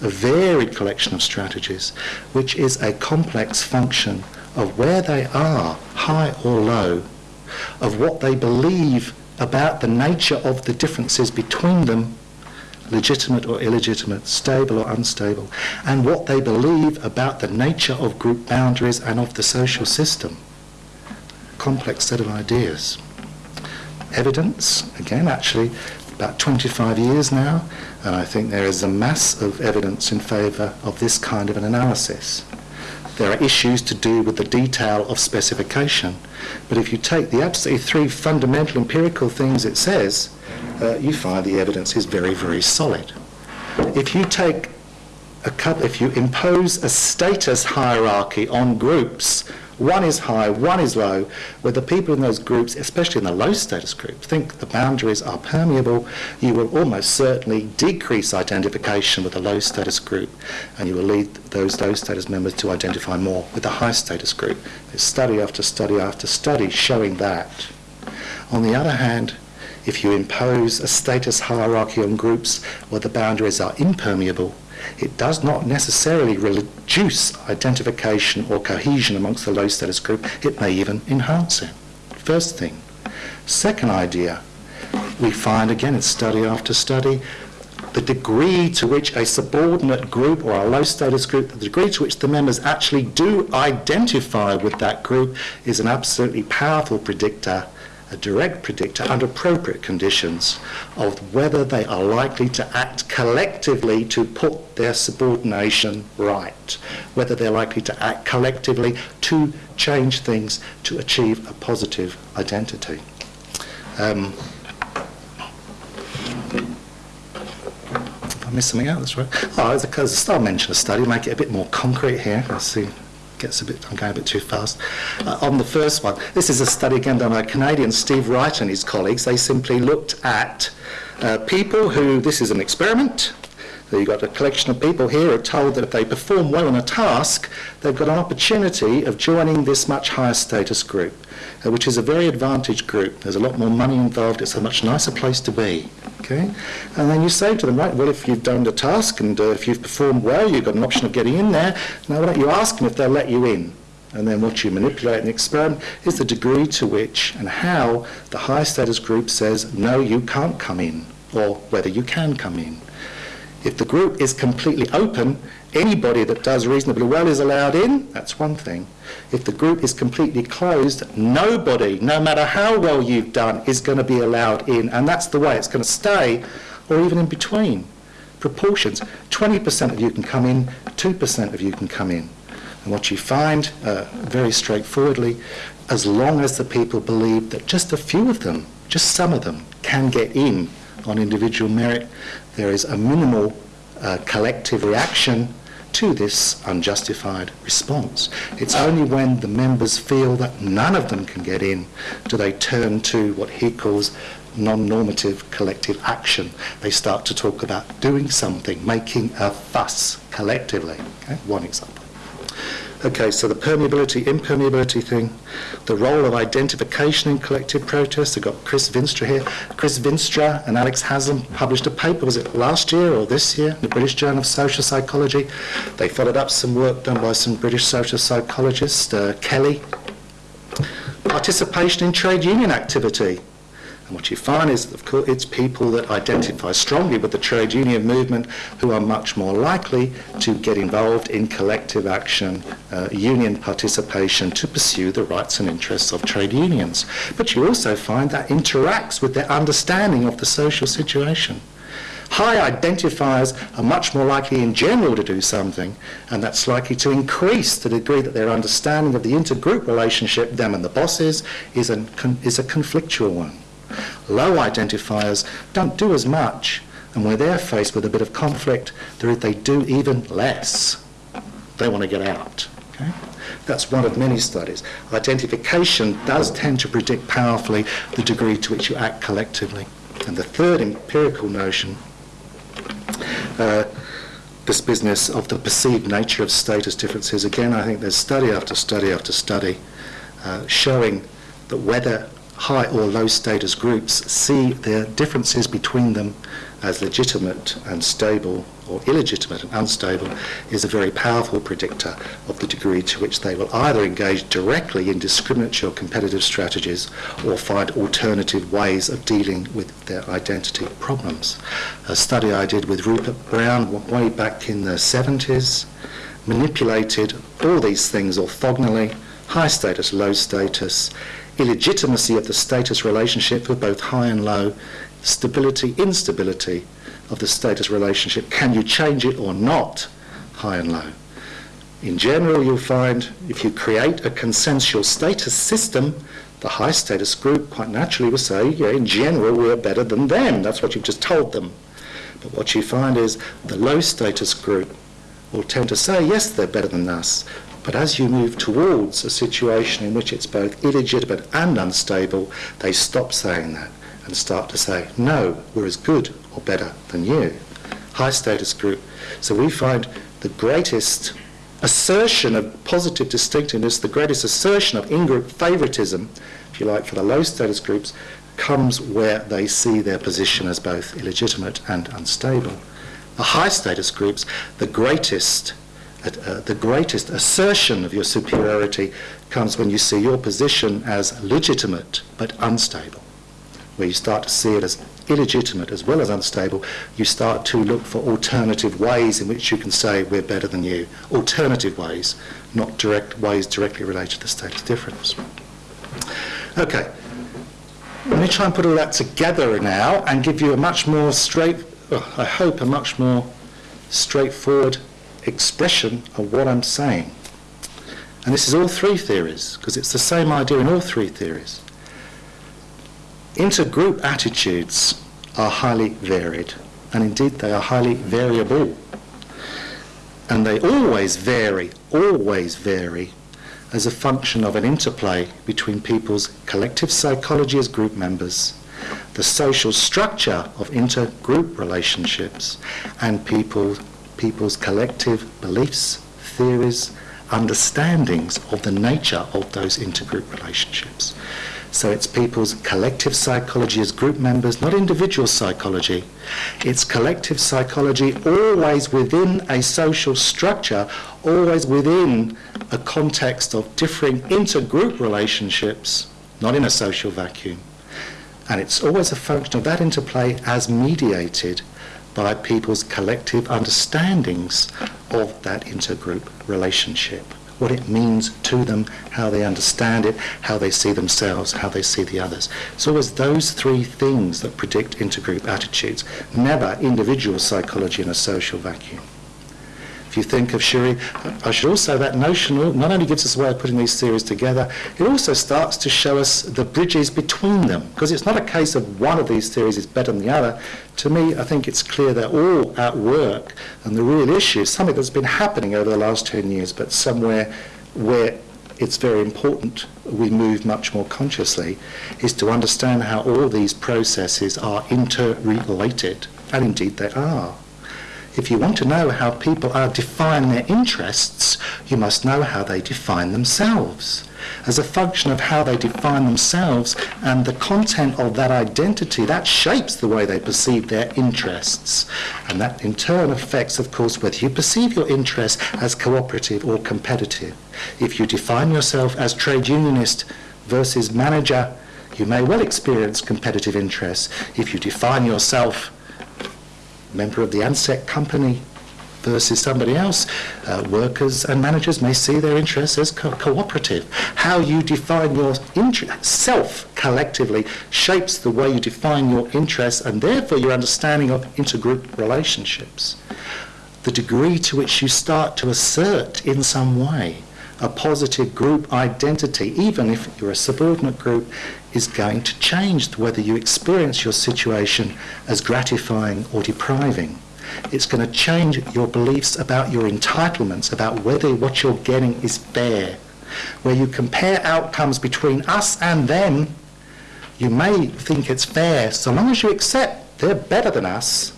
a varied collection of strategies, which is a complex function of where they are, high or low, of what they believe about the nature of the differences between them, legitimate or illegitimate, stable or unstable, and what they believe about the nature of group boundaries and of the social system. Complex set of ideas. Evidence, again, actually, about 25 years now, and I think there is a mass of evidence in favour of this kind of an analysis. There are issues to do with the detail of specification. But if you take the absolutely three fundamental empirical things it says, uh, you find the evidence is very, very solid. If you take a couple, if you impose a status hierarchy on groups one is high, one is low, where the people in those groups, especially in the low status group, think the boundaries are permeable, you will almost certainly decrease identification with the low status group and you will lead those low status members to identify more with the high status group. There's study after study after study showing that. On the other hand, if you impose a status hierarchy on groups where the boundaries are impermeable, it does not necessarily reduce identification or cohesion amongst the low status group. It may even enhance it. First thing. Second idea, we find again in study after study the degree to which a subordinate group or a low status group, the degree to which the members actually do identify with that group is an absolutely powerful predictor a direct predictor under appropriate conditions of whether they are likely to act collectively to put their subordination right, whether they're likely to act collectively to change things to achieve a positive identity. Um, I missed something out, that's right. Oh, there's a, there's a star mention a study, make it a bit more concrete here. Let's see gets a bit, I'm going a bit too fast. Uh, on the first one, this is a study again done by Canadian, Steve Wright and his colleagues. They simply looked at uh, people who, this is an experiment, So you've got a collection of people here are told that if they perform well on a task, they've got an opportunity of joining this much higher status group, uh, which is a very advantaged group. There's a lot more money involved. It's a much nicer place to be. Okay? And then you say to them, right, well, if you've done the task and uh, if you've performed well, you've got an option of getting in there. Now, why don't you ask them if they'll let you in? And then what you manipulate and experiment is the degree to which and how the high status group says, no, you can't come in, or whether you can come in. If the group is completely open, anybody that does reasonably well is allowed in, that's one thing. If the group is completely closed, nobody, no matter how well you've done, is going to be allowed in, and that's the way it's going to stay, or even in between. Proportions. 20% of you can come in, 2% of you can come in. And what you find, uh, very straightforwardly, as long as the people believe that just a few of them, just some of them, can get in on individual merit, there is a minimal uh, collective reaction to this unjustified response. It's only when the members feel that none of them can get in do they turn to what he calls non-normative collective action. They start to talk about doing something, making a fuss collectively. Okay? One example. Okay, so the permeability, impermeability thing, the role of identification in collective protest. I've got Chris Veenstra here. Chris Veenstra and Alex Haslam published a paper, was it last year or this year, in the British Journal of Social Psychology. They followed up some work done by some British social psychologists, uh, Kelly. Participation in trade union activity. And what you find is, of course, it's people that identify strongly with the trade union movement who are much more likely to get involved in collective action, uh, union participation to pursue the rights and interests of trade unions. But you also find that interacts with their understanding of the social situation. High identifiers are much more likely in general to do something, and that's likely to increase the degree that their understanding of the intergroup relationship, them and the bosses, is, an, is a conflictual one. Low identifiers don't do as much, and where they're faced with a bit of conflict, they do even less. They want to get out. Okay? That's one of many studies. Identification does tend to predict powerfully the degree to which you act collectively. And the third empirical notion, uh, this business of the perceived nature of status differences, again, I think there's study after study after study uh, showing that whether high or low status groups see their differences between them as legitimate and stable or illegitimate and unstable is a very powerful predictor of the degree to which they will either engage directly in discriminatory or competitive strategies or find alternative ways of dealing with their identity problems. A study I did with Rupert Brown way back in the 70s manipulated all these things orthogonally, high status, low status, illegitimacy of the status relationship for both high and low, stability, instability of the status relationship. Can you change it or not, high and low? In general, you'll find if you create a consensual status system, the high status group quite naturally will say, yeah, in general, we're better than them. That's what you've just told them. But what you find is the low status group will tend to say, yes, they're better than us. But as you move towards a situation in which it's both illegitimate and unstable, they stop saying that and start to say, no, we're as good or better than you. High status group. So we find the greatest assertion of positive distinctiveness, the greatest assertion of in-group favoritism, if you like, for the low status groups, comes where they see their position as both illegitimate and unstable. The high status groups, the greatest uh, the greatest assertion of your superiority comes when you see your position as legitimate but unstable. Where you start to see it as illegitimate as well as unstable, you start to look for alternative ways in which you can say we're better than you. Alternative ways, not direct ways directly related to the status difference. Okay, let me try and put all that together now and give you a much more straight, oh, I hope a much more straightforward expression of what I'm saying. And this is all three theories, because it's the same idea in all three theories. Intergroup attitudes are highly varied, and indeed they are highly variable. And they always vary, always vary, as a function of an interplay between people's collective psychology as group members the social structure of intergroup relationships, and people, people's collective beliefs, theories, understandings of the nature of those intergroup relationships. So it's people's collective psychology as group members, not individual psychology. It's collective psychology always within a social structure, always within a context of differing intergroup relationships, not in a social vacuum. And it's always a function of that interplay as mediated by people's collective understandings of that intergroup relationship what it means to them, how they understand it, how they see themselves, how they see the others. So it's those three things that predict intergroup attitudes, never individual psychology in a social vacuum. If you think of Shiri, I should also, that notion not only gives us a way of putting these theories together, it also starts to show us the bridges between them. Because it's not a case of one of these theories is better than the other. To me, I think it's clear they're all at work. And the real issue is something that's been happening over the last 10 years, but somewhere where it's very important we move much more consciously, is to understand how all these processes are interrelated. And indeed they are. If you want to know how people are define their interests, you must know how they define themselves. As a function of how they define themselves and the content of that identity, that shapes the way they perceive their interests. And that in turn affects, of course, whether you perceive your interests as cooperative or competitive. If you define yourself as trade unionist versus manager, you may well experience competitive interests. If you define yourself member of the ANZAC company versus somebody else, uh, workers and managers may see their interests as co- cooperative. How you define your self collectively shapes the way you define your interests and therefore your understanding of intergroup relationships. The degree to which you start to assert in some way a positive group identity, even if you're a subordinate group, is going to change whether you experience your situation as gratifying or depriving. It's going to change your beliefs about your entitlements, about whether what you're getting is fair. Where you compare outcomes between us and them, you may think it's fair so long as you accept they're better than us.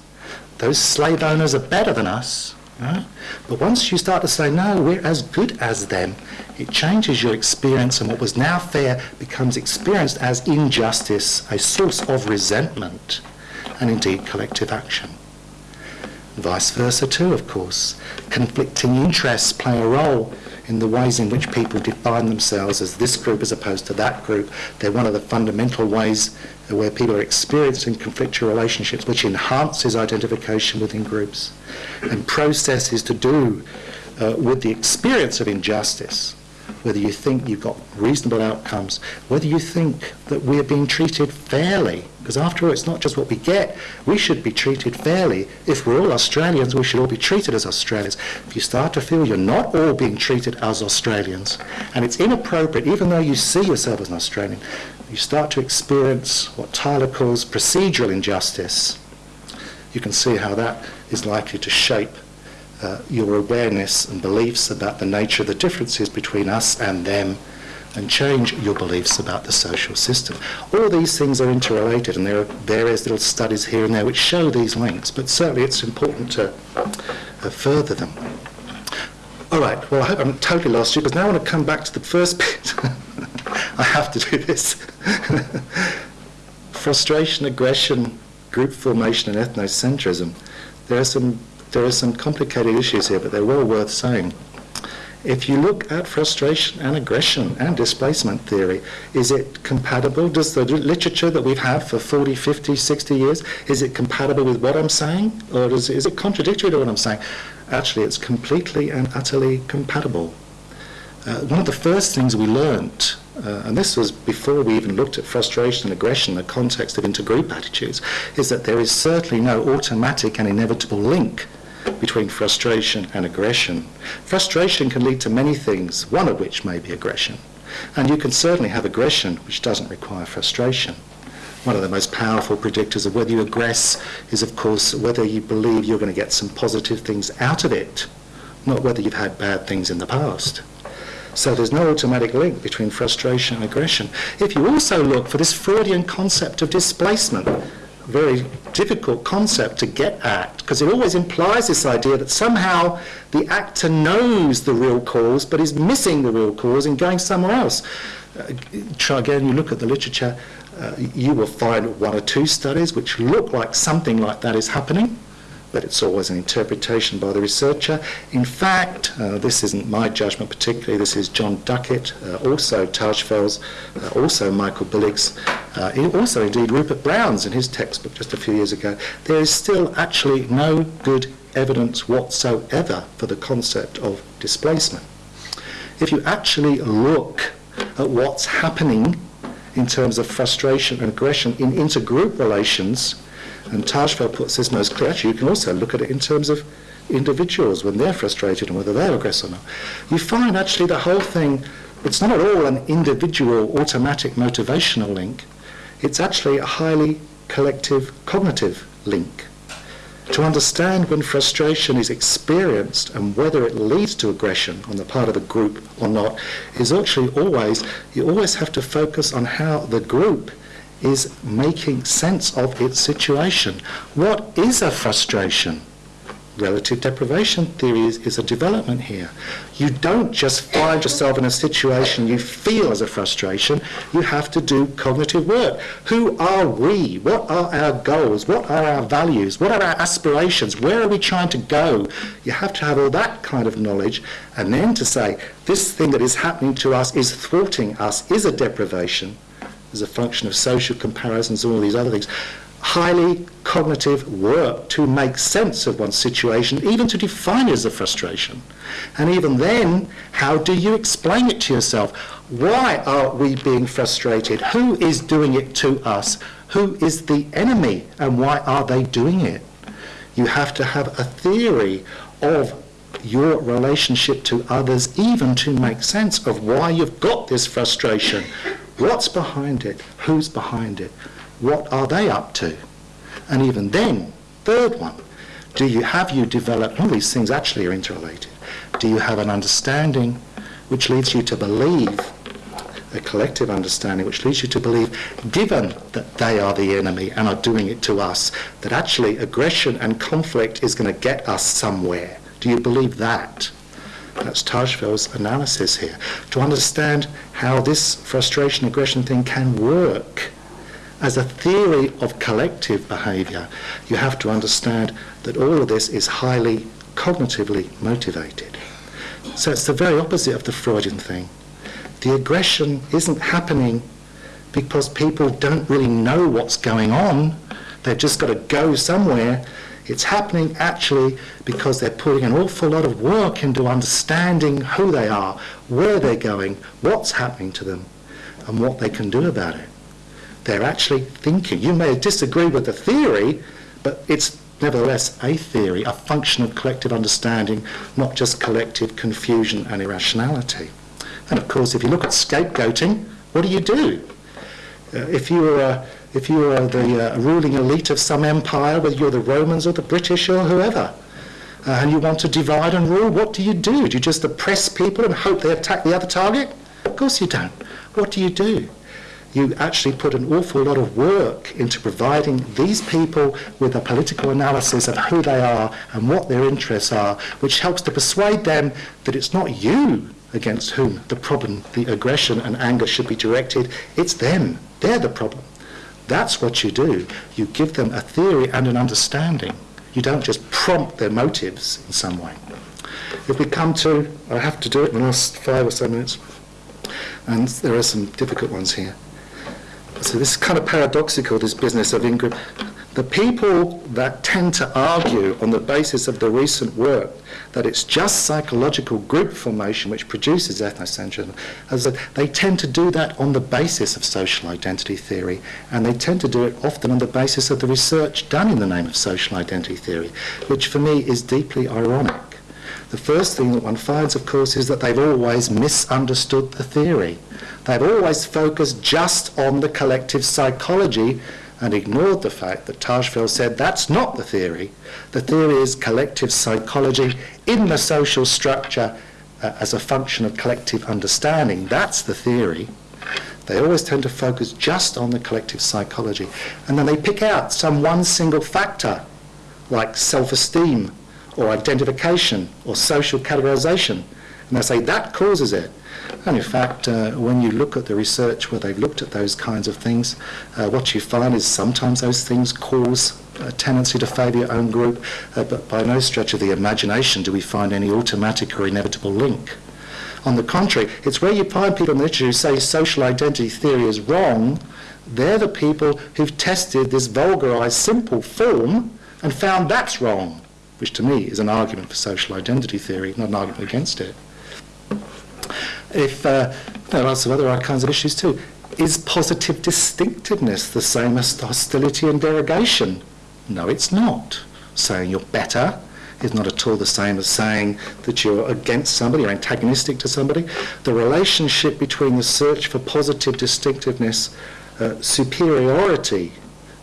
Those slave owners are better than us. Right? But once you start to say, no, we're as good as them, it changes your experience and what was now fair becomes experienced as injustice, a source of resentment and indeed collective action. Vice versa too, of course. Conflicting interests play a role in the ways in which people define themselves as this group as opposed to that group. They're one of the fundamental ways where people are experiencing conflictual relationships, which enhances identification within groups. And processes to do uh, with the experience of injustice whether you think you've got reasonable outcomes, whether you think that we're being treated fairly. Because after all, it's not just what we get. We should be treated fairly. If we're all Australians, we should all be treated as Australians. If you start to feel you're not all being treated as Australians, and it's inappropriate, even though you see yourself as an Australian, you start to experience what Tyler calls procedural injustice. You can see how that is likely to shape uh, your awareness and beliefs about the nature of the differences between us and them and change your beliefs about the social system. All these things are interrelated and there are various little studies here and there which show these links, but certainly it's important to uh, further them. All right, well I hope I'm totally lost you because now I want to come back to the first bit. I have to do this. Frustration, aggression, group formation and ethnocentrism. There are some there are some complicated issues here, but they're well worth saying. If you look at frustration and aggression and displacement theory, is it compatible? Does the literature that we've had for 40, 50, 60 years, is it compatible with what I'm saying? Or is, is it contradictory to what I'm saying? Actually, it's completely and utterly compatible. Uh, one of the first things we learnt uh, and this was before we even looked at frustration and aggression in the context of intergroup attitudes, is that there is certainly no automatic and inevitable link between frustration and aggression. Frustration can lead to many things, one of which may be aggression. And you can certainly have aggression which doesn't require frustration. One of the most powerful predictors of whether you aggress is, of course, whether you believe you're going to get some positive things out of it, not whether you've had bad things in the past. So there's no automatic link between frustration and aggression. If you also look for this Freudian concept of displacement, very difficult concept to get at because it always implies this idea that somehow the actor knows the real cause but is missing the real cause and going somewhere else. Uh, try again, you look at the literature, uh, you will find one or two studies which look like something like that is happening but it's always an interpretation by the researcher. In fact, uh, this isn't my judgment particularly, this is John Duckitt, uh, also Tajfel's, uh, also Michael Billig's, uh, also indeed Rupert Brown's in his textbook just a few years ago. There is still actually no good evidence whatsoever for the concept of displacement. If you actually look at what's happening in terms of frustration and aggression in intergroup relations, and Tajfel puts this most clear. Actually, you can also look at it in terms of individuals when they're frustrated and whether they're aggressive or not. You find actually the whole thing, it's not at all an individual automatic motivational link. It's actually a highly collective cognitive link. To understand when frustration is experienced and whether it leads to aggression on the part of the group or not is actually always, you always have to focus on how the group is making sense of its situation. What is a frustration? Relative deprivation theory is, is, a development here. You don't just find yourself in a situation you feel as a frustration, you have to do cognitive work. Who are we? What are our goals? What are our values? What are our aspirations? Where are we trying to go? You have to have all that kind of knowledge and then to say, this thing that is happening to us is thwarting us, is a deprivation as a function of social comparisons and all these other things. Highly cognitive work to make sense of one's situation, even to define it as a frustration. And even then, how do you explain it to yourself? Why are we being frustrated? Who is doing it to us? Who is the enemy? And why are they doing it? You have to have a theory of your relationship to others, even to make sense of why you've got this frustration, What's behind it? Who's behind it? What are they up to? And even then, third one, do you have you developed, all these things actually are interrelated, do you have an understanding which leads you to believe, a collective understanding which leads you to believe, given that they are the enemy and are doing it to us, that actually aggression and conflict is going to get us somewhere? Do you believe that? That's Tajfel's analysis here. To understand how this frustration aggression thing can work as a theory of collective behaviour, you have to understand that all of this is highly cognitively motivated. So it's the very opposite of the Freudian thing. The aggression isn't happening because people don't really know what's going on. They've just got to go somewhere it's happening actually because they're putting an awful lot of work into understanding who they are, where they're going, what's happening to them, and what they can do about it. They're actually thinking. You may disagree with the theory, but it's nevertheless a theory, a function of collective understanding, not just collective confusion and irrationality. And of course, if you look at scapegoating, what do you do? Uh, if you were a if you are the uh, ruling elite of some empire, whether you're the Romans or the British or whoever, uh, and you want to divide and rule, what do you do? Do you just oppress people and hope they attack the other target? Of course you don't. What do you do? You actually put an awful lot of work into providing these people with a political analysis of who they are and what their interests are, which helps to persuade them that it's not you against whom the problem, the aggression and anger should be directed, it's them. They're the problem. That's what you do. You give them a theory and an understanding. You don't just prompt their motives in some way. If we come to, I have to do it in the last five or so minutes, and there are some difficult ones here. So this is kind of paradoxical, this business of in-group. The people that tend to argue on the basis of the recent work that it's just psychological group formation which produces ethnocentrism, as they tend to do that on the basis of social identity theory, and they tend to do it often on the basis of the research done in the name of social identity theory, which for me is deeply ironic. The first thing that one finds, of course, is that they've always misunderstood the theory. They've always focused just on the collective psychology and ignored the fact that Tajfel said that's not the theory. The theory is collective psychology in the social structure uh, as a function of collective understanding, that's the theory. They always tend to focus just on the collective psychology. And then they pick out some one single factor, like self-esteem or identification or social categorization. And they say that causes it. And in fact, uh, when you look at the research where they've looked at those kinds of things, uh, what you find is sometimes those things cause a tendency to favour your own group, uh, but by no stretch of the imagination do we find any automatic or inevitable link. On the contrary, it's where you find people in the literature who say social identity theory is wrong, they're the people who've tested this vulgarised simple form and found that's wrong, which to me is an argument for social identity theory, not an argument against it. If uh, there are of other kinds of issues too. Is positive distinctiveness the same as hostility and derogation? No, it's not. Saying you're better is not at all the same as saying that you're against somebody, you're antagonistic to somebody. The relationship between the search for positive distinctiveness, uh, superiority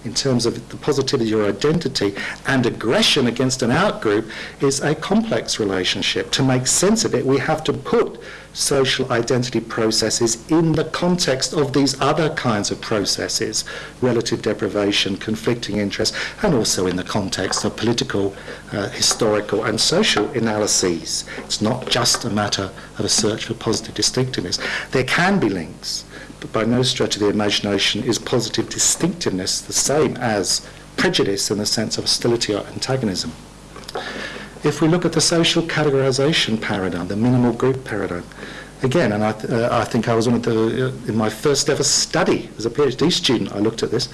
in terms of the positivity of your identity and aggression against an outgroup is a complex relationship. To make sense of it, we have to put social identity processes in the context of these other kinds of processes, relative deprivation, conflicting interests, and also in the context of political, uh, historical and social analyses. It's not just a matter of a search for positive distinctiveness. There can be links, but by no stretch of the imagination is positive distinctiveness the same as prejudice in the sense of hostility or antagonism. If we look at the social categorization paradigm, the minimal group paradigm, again, and I, th- uh, I think I was one of the, uh, in my first ever study as a PhD student, I looked at this,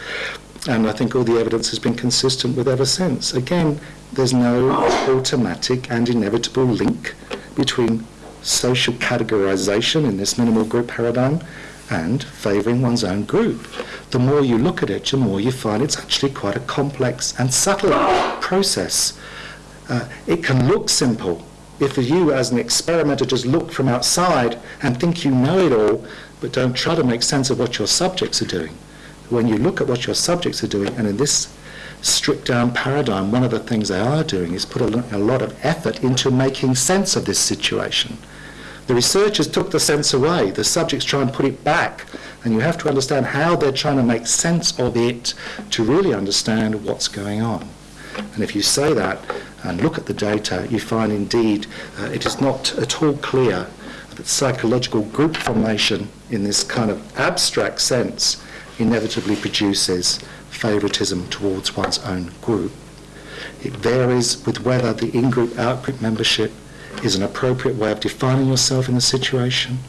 and I think all the evidence has been consistent with ever since. Again, there's no automatic and inevitable link between social categorization in this minimal group paradigm and favouring one's own group. The more you look at it, the more you find it's actually quite a complex and subtle process. Uh, it can look simple. If you, as an experimenter, just look from outside and think you know it all, but don't try to make sense of what your subjects are doing. When you look at what your subjects are doing, and in this stripped down paradigm, one of the things they are doing is put a, a lot of effort into making sense of this situation. The researchers took the sense away. The subjects try and put it back. And you have to understand how they're trying to make sense of it to really understand what's going on. And if you say that and look at the data, you find indeed uh, it is not at all clear that psychological group formation in this kind of abstract sense inevitably produces favoritism towards one's own group. It varies with whether the in-group out-group membership is an appropriate way of defining yourself in the situation.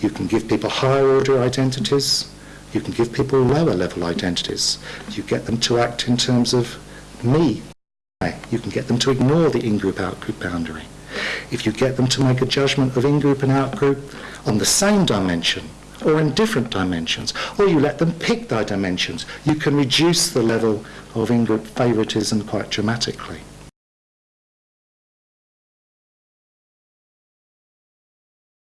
You can give people higher order identities. You can give people lower level identities. You get them to act in terms of me. You can get them to ignore the in-group out-group boundary. If you get them to make a judgment of in-group and out-group on the same dimension or in different dimensions, or you let them pick their dimensions, you can reduce the level of in-group favoritism quite dramatically.